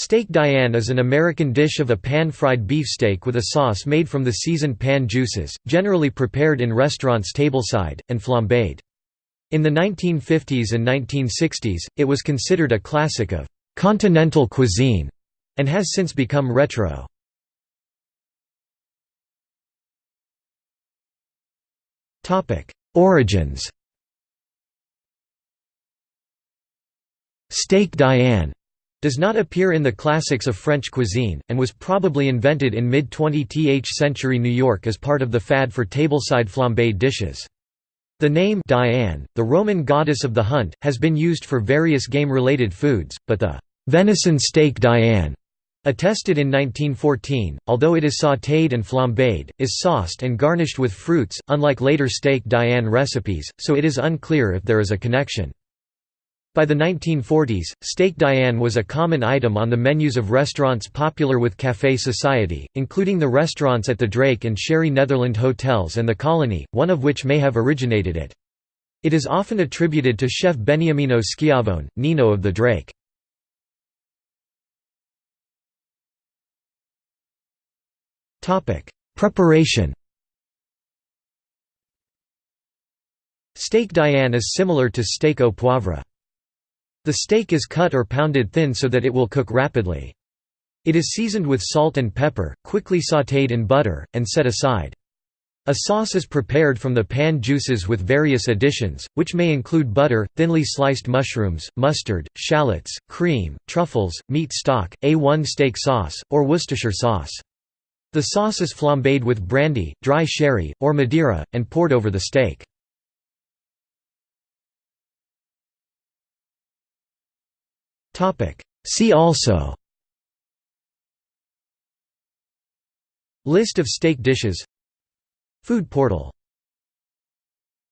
Steak Diane is an American dish of a pan-fried beefsteak with a sauce made from the seasoned pan juices, generally prepared in restaurants tableside, and flambéed. In the 1950s and 1960s, it was considered a classic of «continental cuisine» and has since become retro. Origins Steak Diane does not appear in the classics of French cuisine, and was probably invented in mid-20th century New York as part of the fad for tableside flambéed dishes. The name Diane, the Roman goddess of the hunt, has been used for various game-related foods, but the «venison steak Diane» attested in 1914, although it is sautéed and flambéed, is sauced and garnished with fruits, unlike later steak Diane recipes, so it is unclear if there is a connection. By the 1940s, steak Diane was a common item on the menus of restaurants popular with café society, including the restaurants at the Drake and Sherry Netherland hotels and the Colony, one of which may have originated it. It is often attributed to chef Beniamino Schiavone, Nino of the Drake. Preparation Steak Diane is similar to steak au poivre. The steak is cut or pounded thin so that it will cook rapidly. It is seasoned with salt and pepper, quickly sautéed in butter, and set aside. A sauce is prepared from the pan juices with various additions, which may include butter, thinly sliced mushrooms, mustard, shallots, cream, truffles, meat stock, A1 steak sauce, or Worcestershire sauce. The sauce is flambéed with brandy, dry sherry, or Madeira, and poured over the steak. See also. List of steak dishes. Food portal